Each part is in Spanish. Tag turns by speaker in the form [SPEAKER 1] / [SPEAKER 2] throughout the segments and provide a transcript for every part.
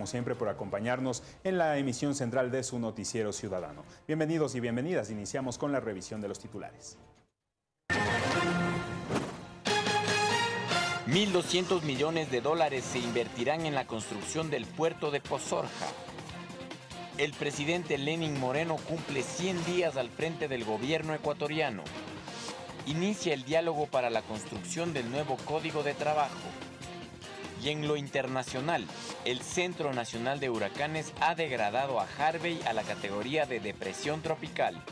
[SPEAKER 1] como siempre por acompañarnos en la emisión central de su noticiero ciudadano. Bienvenidos y bienvenidas. Iniciamos con la revisión de los titulares.
[SPEAKER 2] 1.200 millones de dólares se invertirán en la construcción del puerto de Pozorja. El presidente Lenin Moreno cumple 100 días al frente del gobierno ecuatoriano. Inicia el diálogo para la construcción del nuevo Código de Trabajo. Y en lo internacional, el Centro Nacional de Huracanes ha degradado a Harvey a la categoría de depresión tropical.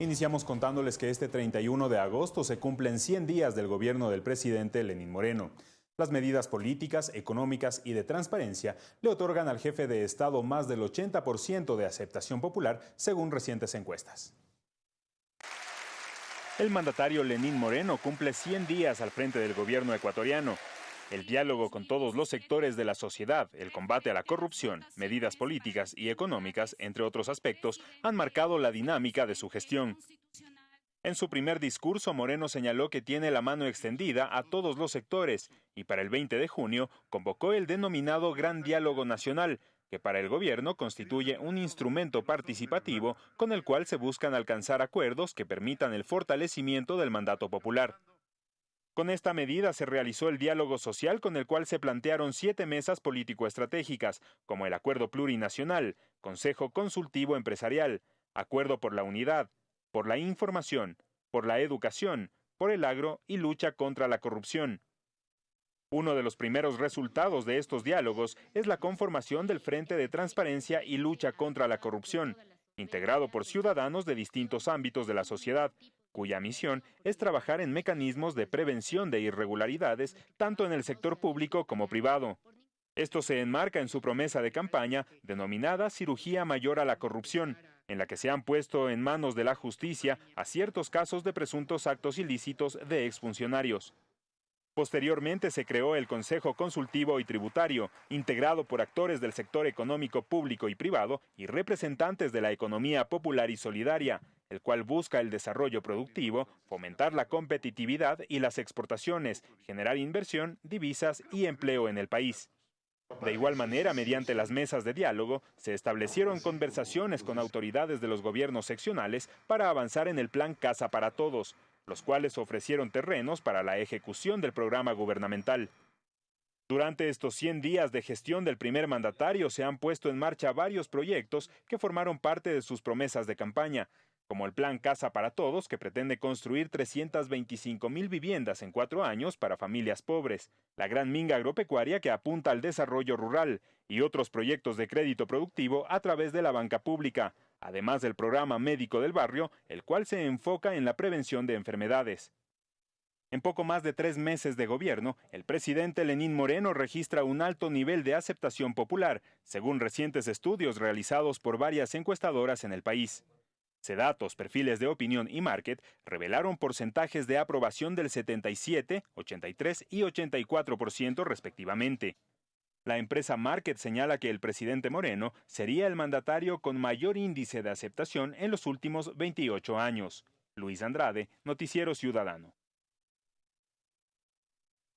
[SPEAKER 1] Iniciamos contándoles que este 31 de agosto se cumplen 100 días del gobierno del presidente Lenín Moreno. Las medidas políticas, económicas y de transparencia le otorgan al jefe de Estado más del 80% de aceptación popular, según recientes encuestas. El mandatario Lenín Moreno cumple 100 días al frente del gobierno ecuatoriano. El diálogo con todos los sectores de la sociedad, el combate a la corrupción, medidas políticas y económicas, entre otros aspectos, han marcado la dinámica de su gestión. En su primer discurso, Moreno señaló que tiene la mano extendida a todos los sectores y para el 20 de junio convocó el denominado Gran Diálogo Nacional, que para el gobierno constituye un instrumento participativo con el cual se buscan alcanzar acuerdos que permitan el fortalecimiento del mandato popular. Con esta medida se realizó el diálogo social con el cual se plantearon siete mesas político-estratégicas, como el Acuerdo Plurinacional, Consejo Consultivo Empresarial, Acuerdo por la Unidad, por la Información, por la Educación, por el Agro y lucha contra la corrupción. Uno de los primeros resultados de estos diálogos es la conformación del Frente de Transparencia y Lucha contra la Corrupción, integrado por ciudadanos de distintos ámbitos de la sociedad, cuya misión es trabajar en mecanismos de prevención de irregularidades tanto en el sector público como privado. Esto se enmarca en su promesa de campaña denominada Cirugía Mayor a la Corrupción, en la que se han puesto en manos de la justicia a ciertos casos de presuntos actos ilícitos de exfuncionarios. Posteriormente se creó el Consejo Consultivo y Tributario, integrado por actores del sector económico público y privado y representantes de la economía popular y solidaria, el cual busca el desarrollo productivo, fomentar la competitividad y las exportaciones, generar inversión, divisas y empleo en el país. De igual manera, mediante las mesas de diálogo, se establecieron conversaciones con autoridades de los gobiernos seccionales para avanzar en el plan Casa para Todos, los cuales ofrecieron terrenos para la ejecución del programa gubernamental. Durante estos 100 días de gestión del primer mandatario se han puesto en marcha varios proyectos que formaron parte de sus promesas de campaña, como el Plan Casa para Todos, que pretende construir 325 mil viviendas en cuatro años para familias pobres, la Gran Minga Agropecuaria, que apunta al desarrollo rural, y otros proyectos de crédito productivo a través de la banca pública, además del programa médico del barrio, el cual se enfoca en la prevención de enfermedades. En poco más de tres meses de gobierno, el presidente Lenín Moreno registra un alto nivel de aceptación popular, según recientes estudios realizados por varias encuestadoras en el país. Sedatos, perfiles de opinión y market revelaron porcentajes de aprobación del 77, 83 y 84% respectivamente. La empresa Market señala que el presidente Moreno sería el mandatario con mayor índice de aceptación en los últimos 28 años. Luis Andrade, Noticiero Ciudadano.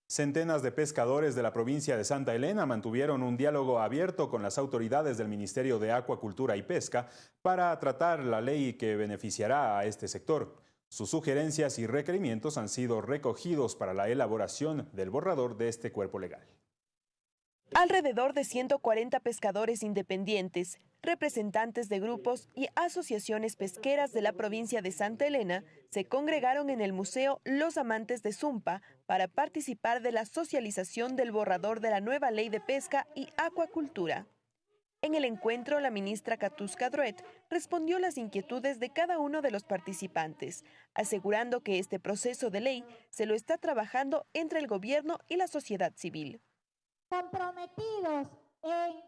[SPEAKER 1] Centenas de pescadores de la provincia de Santa Elena mantuvieron un diálogo abierto con las autoridades del Ministerio de Acuacultura y Pesca para tratar la ley que beneficiará a este sector. Sus sugerencias y requerimientos han sido recogidos para la elaboración del borrador de este cuerpo legal.
[SPEAKER 3] Alrededor de 140 pescadores independientes, representantes de grupos y asociaciones pesqueras de la provincia de Santa Elena se congregaron en el Museo Los Amantes de Zumpa para participar de la socialización del borrador de la nueva ley de pesca y acuacultura. En el encuentro, la ministra Katusca Druet respondió las inquietudes de cada uno de los participantes, asegurando que este proceso de ley se lo está trabajando entre el gobierno y la sociedad civil
[SPEAKER 4] comprometidos en,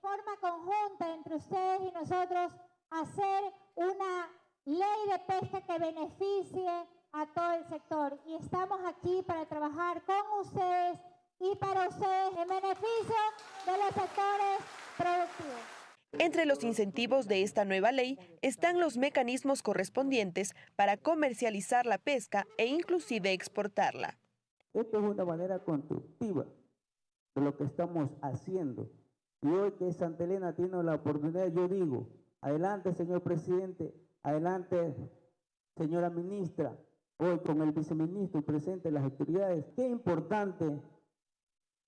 [SPEAKER 4] forma conjunta entre ustedes y nosotros hacer una ley de pesca que beneficie a todo el sector. Y estamos aquí para trabajar con ustedes y para ustedes en beneficio de los sectores productivos.
[SPEAKER 3] Entre los incentivos de esta nueva ley están los mecanismos correspondientes para comercializar la pesca e inclusive exportarla.
[SPEAKER 5] Esto es una manera constructiva de lo que estamos haciendo. Y hoy que Santa Elena tiene la oportunidad, yo digo, adelante señor presidente, adelante señora ministra, hoy con el viceministro presente las autoridades, qué importante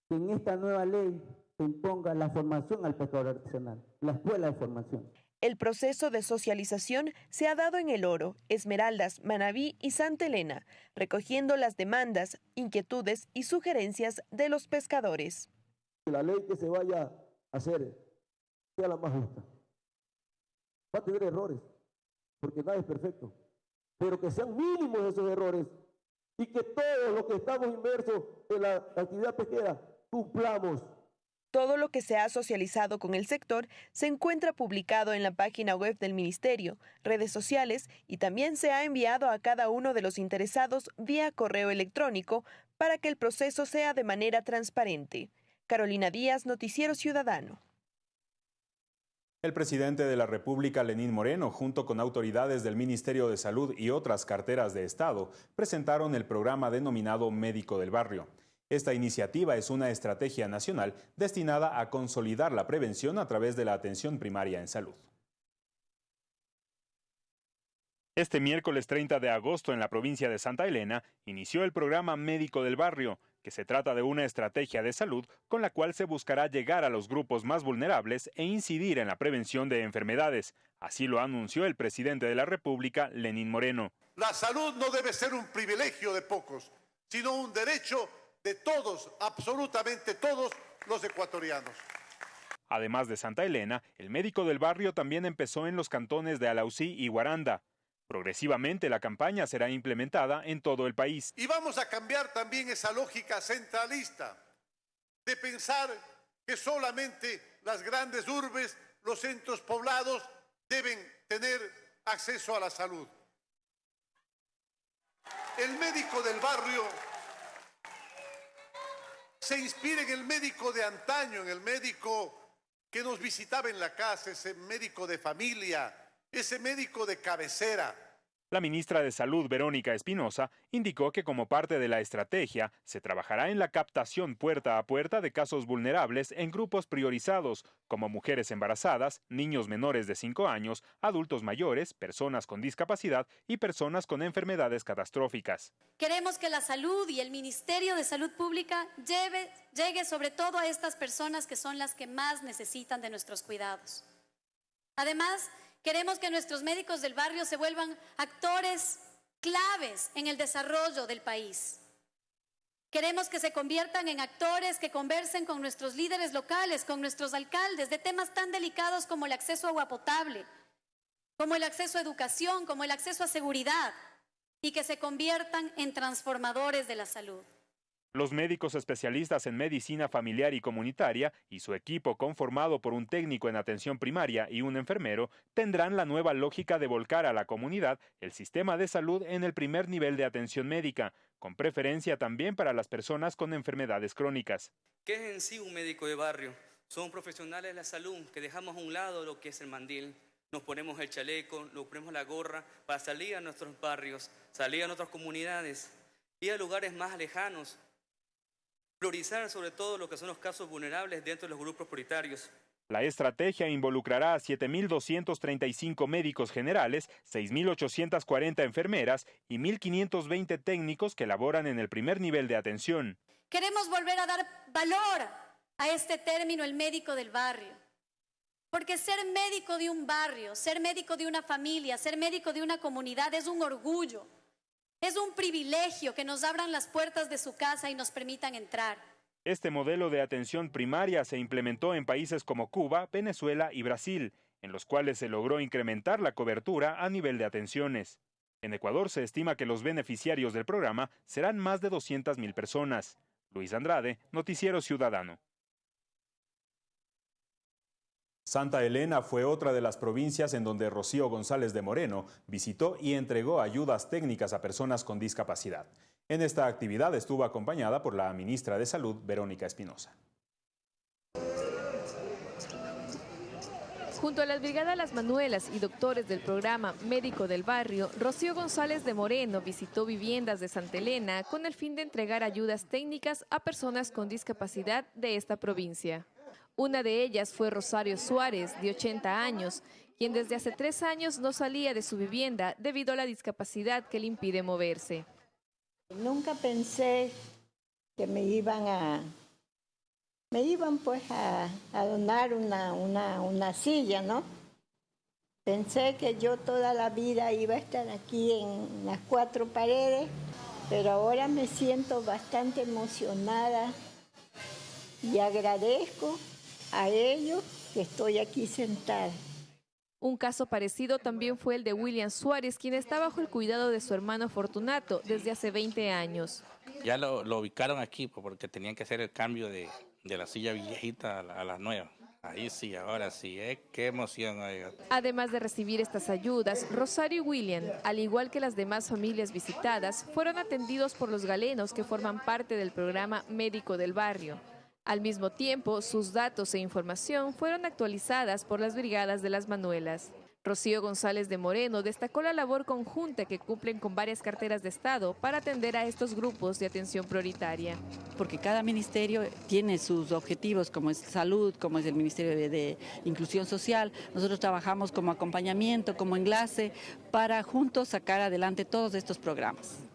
[SPEAKER 5] que en esta nueva ley se imponga la formación al pescador artesanal, la escuela de formación.
[SPEAKER 3] El proceso de socialización se ha dado en El Oro, Esmeraldas, Manabí y Santa Elena, recogiendo las demandas, inquietudes y sugerencias de los pescadores.
[SPEAKER 6] La ley que se vaya a hacer sea la más justa. Va a tener errores, porque nada es perfecto, pero que sean mínimos esos errores y que todos los que estamos inmersos en la actividad pesquera cumplamos
[SPEAKER 3] todo lo que se ha socializado con el sector se encuentra publicado en la página web del Ministerio, redes sociales y también se ha enviado a cada uno de los interesados vía correo electrónico para que el proceso sea de manera transparente. Carolina Díaz, Noticiero Ciudadano.
[SPEAKER 1] El presidente de la República, Lenín Moreno, junto con autoridades del Ministerio de Salud y otras carteras de Estado, presentaron el programa denominado Médico del Barrio. Esta iniciativa es una estrategia nacional destinada a consolidar la prevención a través de la atención primaria en salud. Este miércoles 30 de agosto en la provincia de Santa Elena inició el programa Médico del Barrio, que se trata de una estrategia de salud con la cual se buscará llegar a los grupos más vulnerables e incidir en la prevención de enfermedades. Así lo anunció el presidente de la República, Lenín Moreno.
[SPEAKER 7] La salud no debe ser un privilegio de pocos, sino un derecho de todos, absolutamente todos los ecuatorianos.
[SPEAKER 1] Además de Santa Elena, el médico del barrio también empezó en los cantones de Alausí y Guaranda. Progresivamente la campaña será implementada en todo el país.
[SPEAKER 7] Y vamos a cambiar también esa lógica centralista de pensar que solamente las grandes urbes, los centros poblados deben tener acceso a la salud. El médico del barrio se inspira en el médico de antaño, en el médico que nos visitaba en la casa, ese médico de familia, ese médico de cabecera,
[SPEAKER 1] la ministra de Salud, Verónica Espinosa, indicó que como parte de la estrategia se trabajará en la captación puerta a puerta de casos vulnerables en grupos priorizados, como mujeres embarazadas, niños menores de 5 años, adultos mayores, personas con discapacidad y personas con enfermedades catastróficas.
[SPEAKER 8] Queremos que la salud y el Ministerio de Salud Pública llegue sobre todo a estas personas que son las que más necesitan de nuestros cuidados. Además, Queremos que nuestros médicos del barrio se vuelvan actores claves en el desarrollo del país. Queremos que se conviertan en actores que conversen con nuestros líderes locales, con nuestros alcaldes, de temas tan delicados como el acceso a agua potable, como el acceso a educación, como el acceso a seguridad, y que se conviertan en transformadores de la salud.
[SPEAKER 1] Los médicos especialistas en medicina familiar y comunitaria y su equipo conformado por un técnico en atención primaria y un enfermero tendrán la nueva lógica de volcar a la comunidad el sistema de salud en el primer nivel de atención médica, con preferencia también para las personas con enfermedades crónicas.
[SPEAKER 9] ¿Qué es en sí un médico de barrio? Son profesionales de la salud que dejamos a un lado lo que es el mandil. Nos ponemos el chaleco, nos ponemos la gorra para salir a nuestros barrios, salir a nuestras comunidades y a lugares más lejanos priorizar sobre todo lo que son los casos vulnerables dentro de los grupos prioritarios.
[SPEAKER 1] La estrategia involucrará a 7.235 médicos generales, 6.840 enfermeras y 1.520 técnicos que laboran en el primer nivel de atención.
[SPEAKER 8] Queremos volver a dar valor a este término, el médico del barrio. Porque ser médico de un barrio, ser médico de una familia, ser médico de una comunidad es un orgullo. Es un privilegio que nos abran las puertas de su casa y nos permitan entrar.
[SPEAKER 1] Este modelo de atención primaria se implementó en países como Cuba, Venezuela y Brasil, en los cuales se logró incrementar la cobertura a nivel de atenciones. En Ecuador se estima que los beneficiarios del programa serán más de 200.000 personas. Luis Andrade, Noticiero Ciudadano. Santa Elena fue otra de las provincias en donde Rocío González de Moreno visitó y entregó ayudas técnicas a personas con discapacidad. En esta actividad estuvo acompañada por la ministra de Salud, Verónica Espinosa.
[SPEAKER 10] Junto a la Brigada Las Manuelas y doctores del programa Médico del Barrio, Rocío González de Moreno visitó viviendas de Santa Elena con el fin de entregar ayudas técnicas a personas con discapacidad de esta provincia. Una de ellas fue Rosario Suárez, de 80 años, quien desde hace tres años no salía de su vivienda debido a la discapacidad que le impide moverse.
[SPEAKER 11] Nunca pensé que me iban a, me iban pues a, donar una, una, silla, ¿no? Pensé que yo toda la vida iba a estar aquí en las cuatro paredes, pero ahora me siento bastante emocionada y agradezco a ellos que estoy aquí sentada.
[SPEAKER 10] Un caso parecido también fue el de William Suárez, quien está bajo el cuidado de su hermano Fortunato desde hace 20 años.
[SPEAKER 12] Ya lo, ubicaron aquí pues, porque tenían que hacer el cambio de, la silla viejita a la, nueva. Ahí sí, ahora sí, ¿eh? qué emoción.
[SPEAKER 10] Además de recibir estas ayudas, Rosario y William, al igual que las demás familias visitadas, fueron atendidos por los galenos que forman parte del programa médico del barrio. Al mismo tiempo, sus datos e información fueron actualizadas por las brigadas de las Manuelas. Rocío González de Moreno destacó la labor conjunta que cumplen con varias carteras de Estado para atender a estos grupos de atención prioritaria.
[SPEAKER 13] Porque cada ministerio tiene sus objetivos, como es salud, como es el Ministerio de, de Inclusión Social. Nosotros trabajamos como acompañamiento, como enlace, para juntos sacar adelante todos estos programas.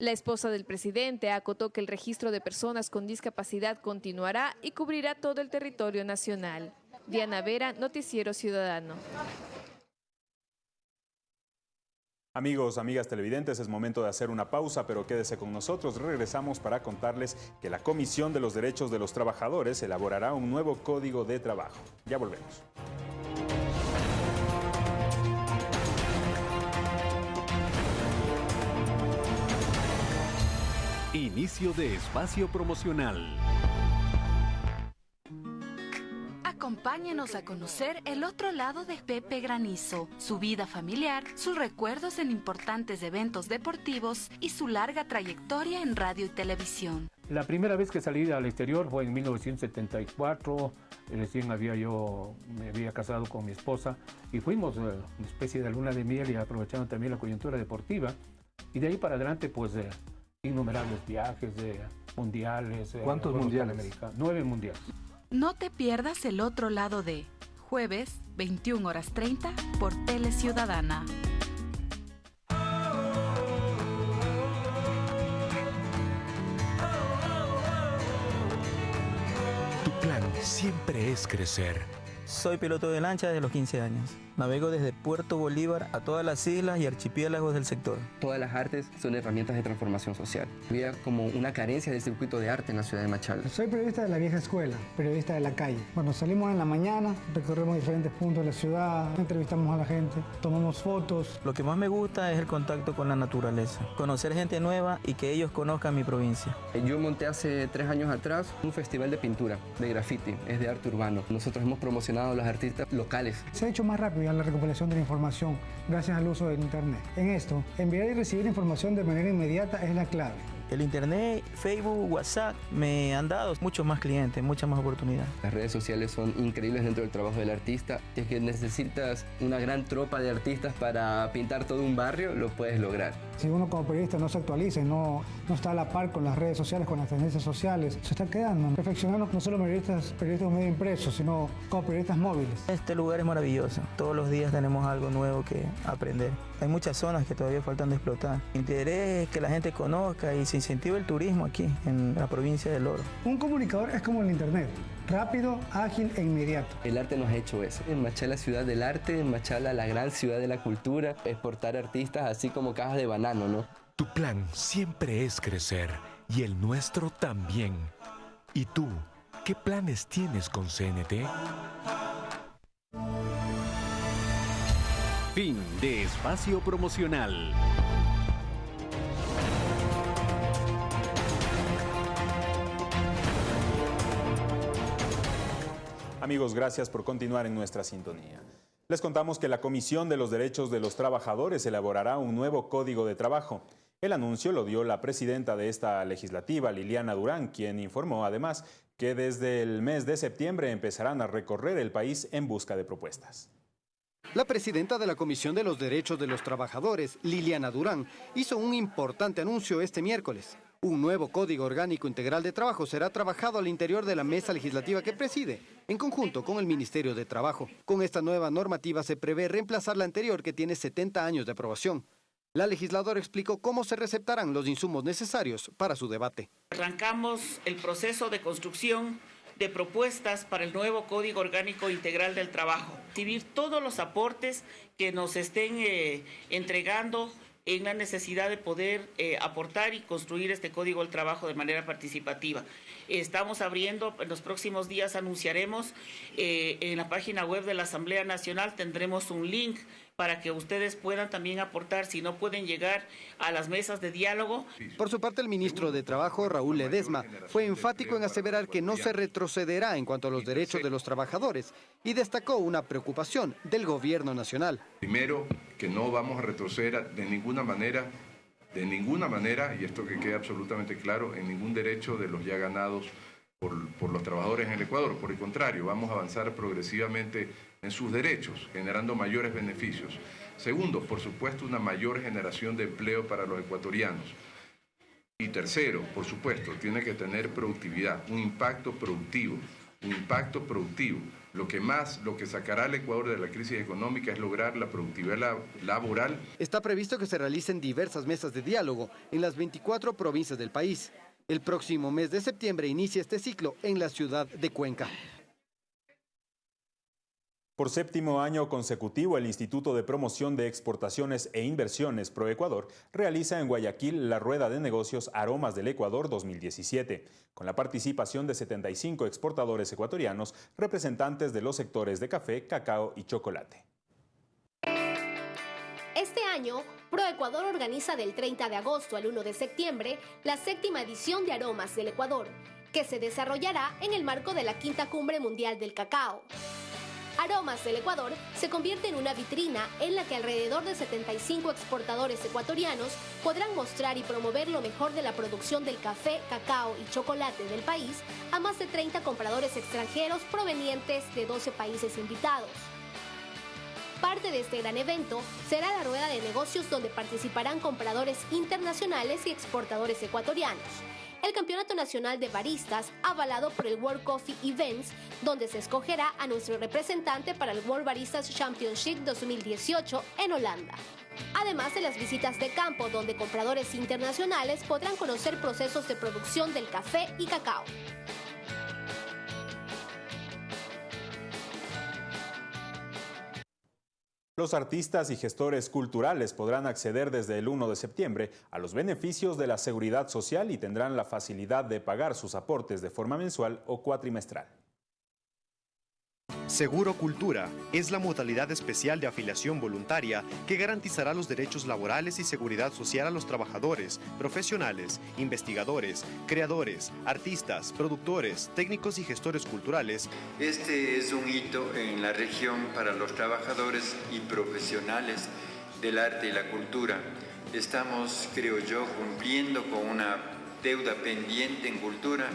[SPEAKER 10] La esposa del presidente acotó que el registro de personas con discapacidad continuará y cubrirá todo el territorio nacional. Diana Vera, Noticiero Ciudadano.
[SPEAKER 1] Amigos, amigas televidentes, es momento de hacer una pausa, pero quédese con nosotros. Regresamos para contarles que la Comisión de los Derechos de los Trabajadores elaborará un nuevo código de trabajo. Ya volvemos.
[SPEAKER 14] Inicio de espacio promocional.
[SPEAKER 15] Acompáñenos a conocer el otro lado de Pepe Granizo, su vida familiar, sus recuerdos en importantes eventos deportivos y su larga trayectoria en radio y televisión.
[SPEAKER 16] La primera vez que salí al exterior fue en 1974. Recién había yo, me había casado con mi esposa y fuimos eh, una especie de luna de miel y aprovechando también la coyuntura deportiva. Y de ahí para adelante, pues eh, innumerables viajes de mundiales.
[SPEAKER 17] Eh, ¿Cuántos mundiales?
[SPEAKER 16] Nueve mundiales.
[SPEAKER 15] No te pierdas el otro lado de jueves, 21 horas 30 por Tele Ciudadana.
[SPEAKER 14] Tu plan siempre es crecer.
[SPEAKER 18] Soy piloto de lancha desde los 15 años. Navego desde Puerto Bolívar a todas las islas y archipiélagos del sector.
[SPEAKER 19] Todas las artes son herramientas de transformación social. Había como una carencia del circuito de arte en la ciudad de Machala.
[SPEAKER 20] Soy periodista de la vieja escuela, periodista de la calle. Bueno, salimos en la mañana, recorremos diferentes puntos de la ciudad, entrevistamos a la gente, tomamos fotos.
[SPEAKER 18] Lo que más me gusta es el contacto con la naturaleza, conocer gente nueva y que ellos conozcan mi provincia.
[SPEAKER 19] Yo monté hace tres años atrás un festival de pintura, de graffiti, es de arte urbano. Nosotros hemos promocionado a los artistas locales.
[SPEAKER 20] Se ha hecho más rápido la recuperación de la información gracias al uso del Internet. En esto, enviar y recibir información de manera inmediata es la clave.
[SPEAKER 18] El internet, Facebook, WhatsApp me han dado muchos más clientes, muchas más oportunidades.
[SPEAKER 19] Las redes sociales son increíbles dentro del trabajo del artista. Si es que necesitas una gran tropa de artistas para pintar todo un barrio, lo puedes lograr.
[SPEAKER 20] Si uno como periodista no se actualiza y no, no está a la par con las redes sociales, con las tendencias sociales, se está quedando. Perfeccionando no solo periodistas, periodistas medio impresos, sino como periodistas móviles.
[SPEAKER 18] Este lugar es maravilloso. Todos los días tenemos algo nuevo que aprender. Hay muchas zonas que todavía faltan de explotar. Mi interés es que la gente conozca y se incentive el turismo aquí, en la provincia del Oro.
[SPEAKER 20] Un comunicador es como el Internet, rápido, ágil e inmediato.
[SPEAKER 19] El arte nos ha hecho eso. En Machala, ciudad del arte, en Machala, la gran ciudad de la cultura, exportar artistas así como cajas de banano, ¿no?
[SPEAKER 14] Tu plan siempre es crecer y el nuestro también. ¿Y tú, qué planes tienes con CNT? Fin de espacio promocional.
[SPEAKER 1] Amigos, gracias por continuar en nuestra sintonía. Les contamos que la Comisión de los Derechos de los Trabajadores elaborará un nuevo código de trabajo. El anuncio lo dio la presidenta de esta legislativa, Liliana Durán, quien informó además que desde el mes de septiembre empezarán a recorrer el país en busca de propuestas.
[SPEAKER 17] La presidenta de la Comisión de los Derechos de los Trabajadores, Liliana Durán, hizo un importante anuncio este miércoles. Un nuevo Código Orgánico Integral de Trabajo será trabajado al interior de la mesa legislativa que preside, en conjunto con el Ministerio de Trabajo. Con esta nueva normativa se prevé reemplazar la anterior que tiene 70 años de aprobación. La legisladora explicó cómo se receptarán los insumos necesarios para su debate.
[SPEAKER 21] Arrancamos el proceso de construcción de propuestas para el nuevo Código Orgánico Integral del Trabajo. Recibir todos los aportes que nos estén eh, entregando en la necesidad de poder eh, aportar y construir este Código del Trabajo de manera participativa. Estamos abriendo, en los próximos días anunciaremos eh, en la página web de la Asamblea Nacional, tendremos un link para que ustedes puedan también aportar, si no pueden llegar a las mesas de diálogo.
[SPEAKER 17] Por su parte, el ministro de Trabajo, Raúl Ledesma, fue enfático en aseverar que no se retrocederá en cuanto a los derechos de los trabajadores y destacó una preocupación del gobierno nacional.
[SPEAKER 22] Primero, que no vamos a retroceder de ninguna manera, de ninguna manera, y esto que quede absolutamente claro, en ningún derecho de los ya ganados por, por los trabajadores en el Ecuador. Por el contrario, vamos a avanzar progresivamente en sus derechos, generando mayores beneficios. Segundo, por supuesto, una mayor generación de empleo para los ecuatorianos. Y tercero, por supuesto, tiene que tener productividad, un impacto productivo, un impacto productivo. Lo que más, lo que sacará al Ecuador de la crisis económica es lograr la productividad laboral.
[SPEAKER 17] Está previsto que se realicen diversas mesas de diálogo en las 24 provincias del país. El próximo mes de septiembre inicia este ciclo en la ciudad de Cuenca.
[SPEAKER 1] Por séptimo año consecutivo, el Instituto de Promoción de Exportaciones e Inversiones ProEcuador realiza en Guayaquil la Rueda de Negocios Aromas del Ecuador 2017, con la participación de 75 exportadores ecuatorianos, representantes de los sectores de café, cacao y chocolate.
[SPEAKER 23] Este año, ProEcuador organiza del 30 de agosto al 1 de septiembre la séptima edición de Aromas del Ecuador, que se desarrollará en el marco de la Quinta Cumbre Mundial del Cacao. Aromas del Ecuador se convierte en una vitrina en la que alrededor de 75 exportadores ecuatorianos podrán mostrar y promover lo mejor de la producción del café, cacao y chocolate del país a más de 30 compradores extranjeros provenientes de 12 países invitados. Parte de este gran evento será la rueda de negocios donde participarán compradores internacionales y exportadores ecuatorianos el Campeonato Nacional de Baristas, avalado por el World Coffee Events, donde se escogerá a nuestro representante para el World Baristas Championship 2018 en Holanda. Además de las visitas de campo, donde compradores internacionales podrán conocer procesos de producción del café y cacao.
[SPEAKER 1] Los artistas y gestores culturales podrán acceder desde el 1 de septiembre a los beneficios de la seguridad social y tendrán la facilidad de pagar sus aportes de forma mensual o cuatrimestral.
[SPEAKER 24] Seguro Cultura es la modalidad especial de afiliación voluntaria que garantizará los derechos laborales y seguridad social a los trabajadores, profesionales, investigadores, creadores, artistas, productores, técnicos y gestores culturales.
[SPEAKER 25] Este es un hito en la región para los trabajadores y profesionales del arte y la cultura. Estamos, creo yo, cumpliendo con una deuda pendiente en cultura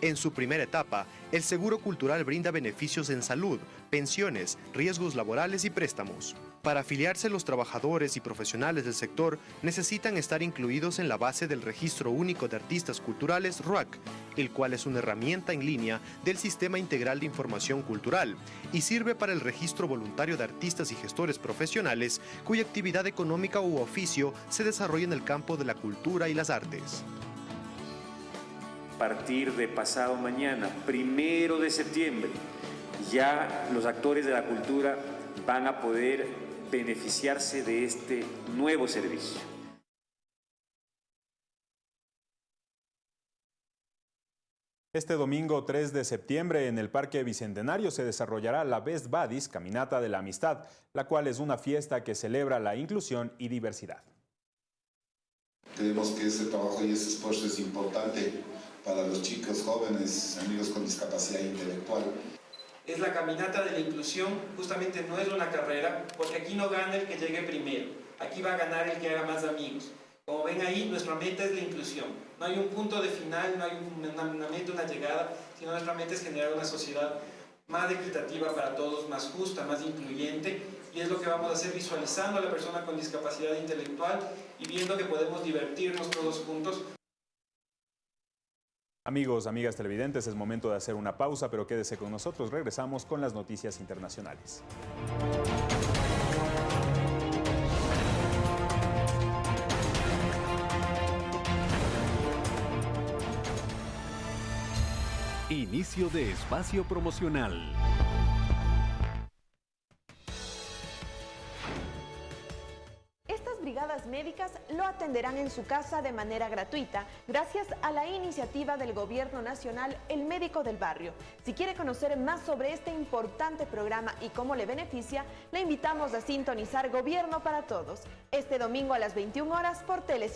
[SPEAKER 24] en su primera etapa, el Seguro Cultural brinda beneficios en salud, pensiones, riesgos laborales y préstamos. Para afiliarse los trabajadores y profesionales del sector necesitan estar incluidos en la base del Registro Único de Artistas Culturales RUAC, el cual es una herramienta en línea del Sistema Integral de Información Cultural y sirve para el registro voluntario de artistas y gestores profesionales cuya actividad económica u oficio se desarrolla en el campo de la cultura y las artes
[SPEAKER 26] partir de pasado mañana, primero de septiembre, ya los actores de la cultura van a poder beneficiarse de este nuevo servicio.
[SPEAKER 1] Este domingo 3 de septiembre en el Parque Bicentenario se desarrollará la Best Buddies Caminata de la Amistad, la cual es una fiesta que celebra la inclusión y diversidad.
[SPEAKER 27] Creemos que ese trabajo y ese esfuerzo es importante para los chicos jóvenes, amigos con discapacidad intelectual.
[SPEAKER 9] Es la caminata de la inclusión, justamente no es una carrera, porque aquí no gana el que llegue primero, aquí va a ganar el que haga más amigos. Como ven ahí, nuestra meta es la inclusión. No hay un punto de final, no hay una, meta, una llegada, sino nuestra meta es generar una sociedad más equitativa para todos, más justa, más incluyente, y es lo que vamos a hacer visualizando a la persona con discapacidad intelectual y viendo que podemos divertirnos todos juntos.
[SPEAKER 1] Amigos, amigas televidentes, es momento de hacer una pausa, pero quédese con nosotros. Regresamos con las noticias internacionales.
[SPEAKER 28] Inicio de espacio promocional.
[SPEAKER 29] Lo atenderán en su casa de manera gratuita gracias a la iniciativa del Gobierno Nacional El Médico del Barrio. Si quiere conocer más sobre este importante programa y cómo le beneficia, le invitamos a sintonizar Gobierno para Todos este domingo a las 21 horas por Tele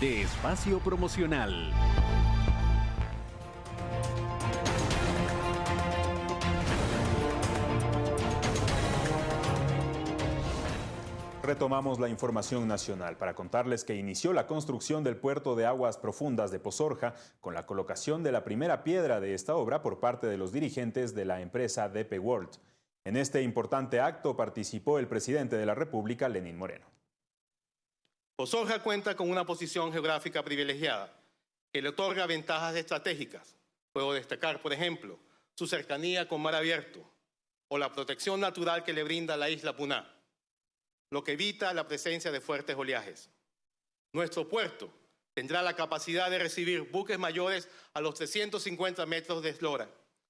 [SPEAKER 28] De espacio promocional.
[SPEAKER 1] Retomamos la información nacional para contarles que inició la construcción del puerto de aguas profundas de Pozorja con la colocación de la primera piedra de esta obra por parte de los dirigentes de la empresa DP World. En este importante acto participó el presidente de la República, Lenín Moreno.
[SPEAKER 30] Pozorja cuenta con una posición geográfica privilegiada que le otorga ventajas estratégicas. Puedo destacar, por ejemplo, su cercanía con mar abierto o la protección natural que le brinda la isla Puná lo que evita la presencia de fuertes oleajes. Nuestro puerto tendrá la capacidad de recibir buques mayores a los 350 metros de eslora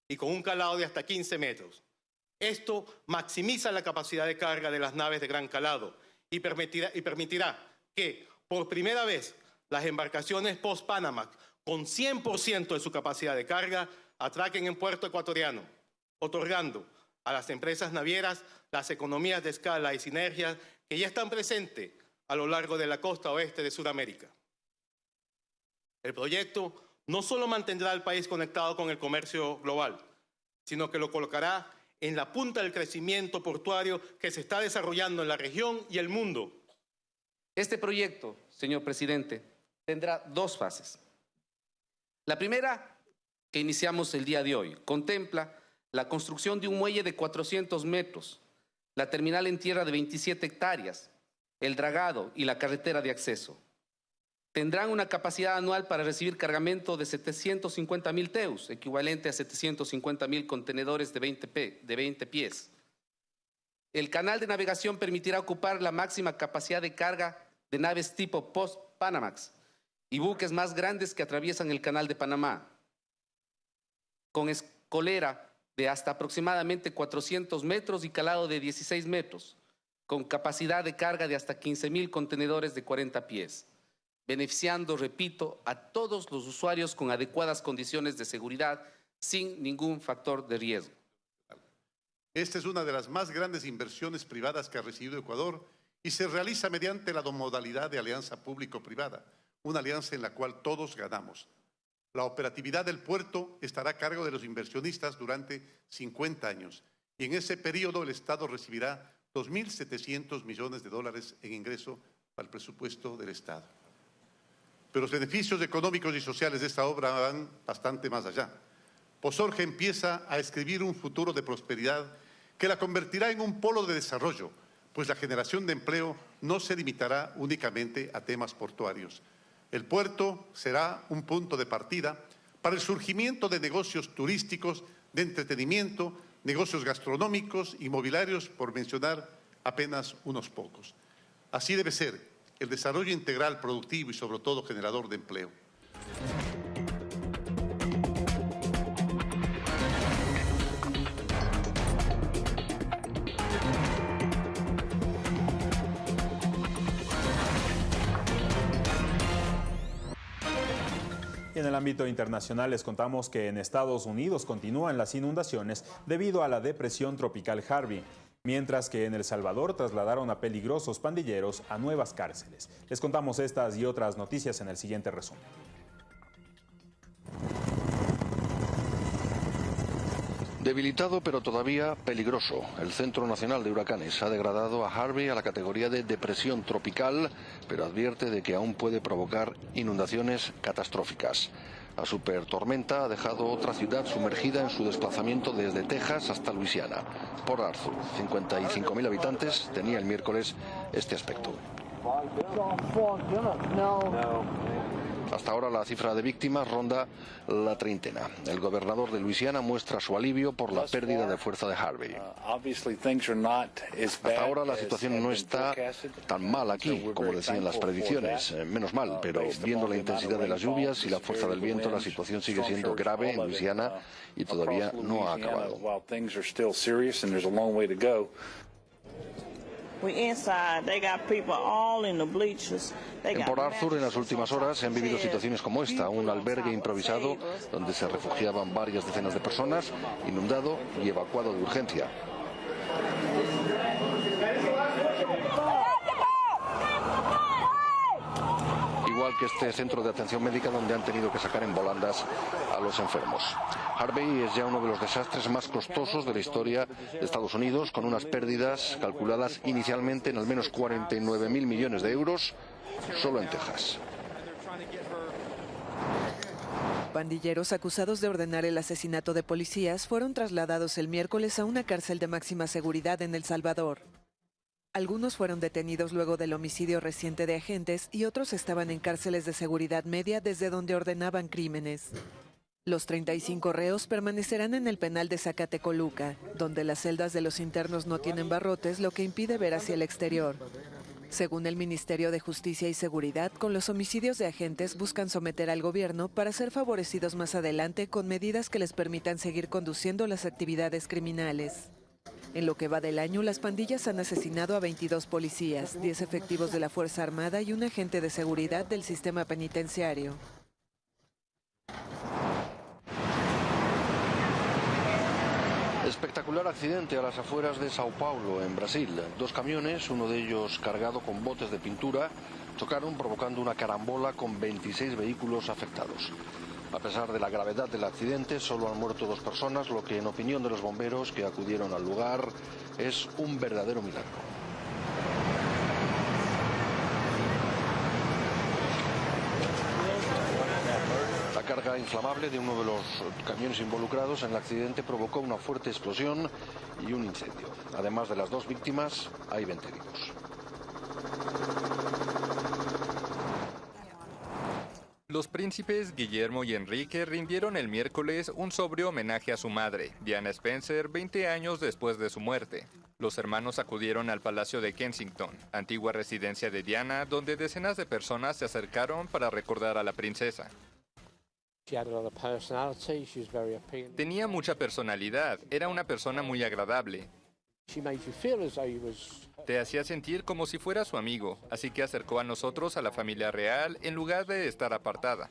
[SPEAKER 30] y con un calado de hasta 15 metros. Esto maximiza la capacidad de carga de las naves de gran calado y permitirá que, por primera vez, las embarcaciones post-Panamax, con 100% de su capacidad de carga, atraquen en puerto ecuatoriano, otorgando a las empresas navieras las economías de escala y sinergias que ya están presentes a lo largo de la costa oeste de Sudamérica. El proyecto no solo mantendrá al país conectado con el comercio global, sino que lo colocará en la punta del crecimiento portuario que se está desarrollando en la región y el mundo.
[SPEAKER 31] Este proyecto, señor presidente, tendrá dos fases. La primera, que iniciamos el día de hoy, contempla la construcción de un muelle de 400 metros, la terminal en tierra de 27 hectáreas, el dragado y la carretera de acceso. Tendrán una capacidad anual para recibir cargamento de 750 mil teus, equivalente a 750 mil contenedores de 20, de 20 pies. El canal de navegación permitirá ocupar la máxima capacidad de carga de naves tipo Post-Panamax y buques más grandes que atraviesan el canal de Panamá. Con escolera de hasta aproximadamente 400 metros y calado de 16 metros, con capacidad de carga de hasta 15 mil contenedores de 40 pies, beneficiando, repito, a todos los usuarios con adecuadas condiciones de seguridad sin ningún factor de riesgo.
[SPEAKER 7] Esta es una de las más grandes inversiones privadas que ha recibido Ecuador y se realiza mediante la modalidad de alianza público-privada, una alianza en la cual todos ganamos. La operatividad del puerto estará a cargo de los inversionistas durante 50 años y en ese periodo el Estado recibirá 2.700 millones de dólares en ingreso al presupuesto del Estado. Pero los beneficios económicos y sociales de esta obra van bastante más allá. Posorge empieza a escribir un futuro de prosperidad que la convertirá en un polo de desarrollo, pues la generación de empleo no se limitará únicamente a temas portuarios. El puerto será un punto de partida para el surgimiento de negocios turísticos, de entretenimiento, negocios gastronómicos, inmobiliarios, por mencionar apenas unos pocos. Así debe ser el desarrollo integral, productivo y sobre todo generador de empleo.
[SPEAKER 1] En el ámbito internacional les contamos que en Estados Unidos continúan las inundaciones debido a la depresión tropical Harvey, mientras que en El Salvador trasladaron a peligrosos pandilleros a nuevas cárceles. Les contamos estas y otras noticias en el siguiente resumen.
[SPEAKER 32] Debilitado pero todavía peligroso, el Centro Nacional de Huracanes ha degradado a Harvey a la categoría de depresión tropical, pero advierte de que aún puede provocar inundaciones catastróficas. La supertormenta ha dejado otra ciudad sumergida en su desplazamiento desde Texas hasta Luisiana. Por Arthur, 55.000 habitantes, tenía el miércoles este aspecto. Hasta ahora la cifra de víctimas ronda la treintena. El gobernador de Luisiana muestra su alivio por la pérdida de fuerza de Harvey. Hasta ahora la situación no está tan mal aquí como decían las predicciones. Eh, menos mal, pero viendo la intensidad de las lluvias y la fuerza del viento, la situación sigue siendo grave en Luisiana y todavía no ha acabado. En Port Arthur, en las últimas horas, se han vivido situaciones como esta, un albergue improvisado donde se refugiaban varias decenas de personas, inundado y evacuado de urgencia. igual que este centro de atención médica donde han tenido que sacar en volandas a los enfermos. Harvey es ya uno de los desastres más costosos de la historia de Estados Unidos, con unas pérdidas calculadas inicialmente en al menos 49 mil millones de euros solo en Texas.
[SPEAKER 33] Pandilleros acusados de ordenar el asesinato de policías fueron trasladados el miércoles a una cárcel de máxima seguridad en El Salvador. Algunos fueron detenidos luego del homicidio reciente de agentes y otros estaban en cárceles de seguridad media desde donde ordenaban crímenes. Los 35 reos permanecerán en el penal de Zacatecoluca, donde las celdas de los internos no tienen barrotes, lo que impide ver hacia el exterior. Según el Ministerio de Justicia y Seguridad, con los homicidios de agentes buscan someter al gobierno para ser favorecidos más adelante con medidas que les permitan seguir conduciendo las actividades criminales. En lo que va del año, las pandillas han asesinado a 22 policías, 10 efectivos de la Fuerza Armada y un agente de seguridad del sistema penitenciario.
[SPEAKER 32] Espectacular accidente a las afueras de Sao Paulo, en Brasil. Dos camiones, uno de ellos cargado con botes de pintura, chocaron provocando una carambola con 26 vehículos afectados. A pesar de la gravedad del accidente, solo han muerto dos personas, lo que en opinión de los bomberos que acudieron al lugar es un verdadero milagro. La carga inflamable de uno de los camiones involucrados en el accidente provocó una fuerte explosión y un incendio. Además de las dos víctimas, hay 20 heridos.
[SPEAKER 34] Los príncipes Guillermo y Enrique rindieron el miércoles un sobrio homenaje a su madre, Diana Spencer, 20 años después de su muerte. Los hermanos acudieron al Palacio de Kensington, antigua residencia de Diana, donde decenas de personas se acercaron para recordar a la princesa. Tenía mucha personalidad, era una persona muy agradable. Te hacía sentir como si fuera su amigo, así que acercó a nosotros a la familia real en lugar de estar apartada.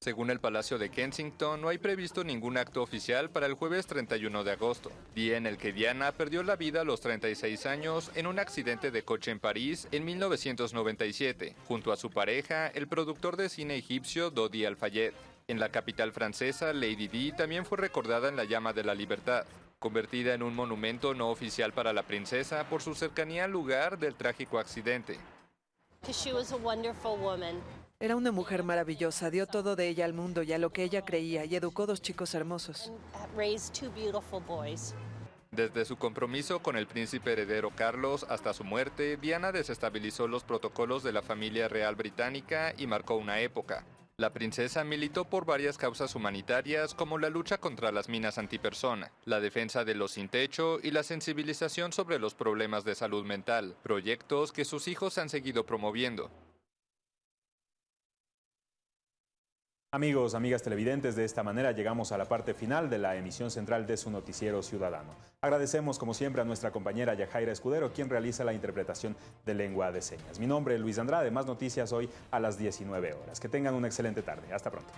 [SPEAKER 34] Según el Palacio de Kensington, no hay previsto ningún acto oficial para el jueves 31 de agosto, día en el que Diana perdió la vida a los 36 años en un accidente de coche en París en 1997, junto a su pareja, el productor de cine egipcio Dodi Al-Fayed. En la capital francesa, Lady Di también fue recordada en la llama de la libertad, convertida en un monumento no oficial para la princesa por su cercanía al lugar del trágico accidente.
[SPEAKER 33] Era una mujer maravillosa, dio todo de ella al mundo y a lo que ella creía y educó dos chicos hermosos.
[SPEAKER 34] Desde su compromiso con el príncipe heredero Carlos hasta su muerte, Diana desestabilizó los protocolos de la familia real británica y marcó una época. La princesa militó por varias causas humanitarias como la lucha contra las minas antipersona, la defensa de los sin techo y la sensibilización sobre los problemas de salud mental, proyectos que sus hijos han seguido promoviendo.
[SPEAKER 1] Amigos, amigas televidentes, de esta manera llegamos a la parte final de la emisión central de su noticiero ciudadano. Agradecemos como siempre a nuestra compañera Yajaira Escudero, quien realiza la interpretación de lengua de señas. Mi nombre es Luis Andrade, más noticias hoy a las 19 horas. Que tengan una excelente tarde. Hasta pronto.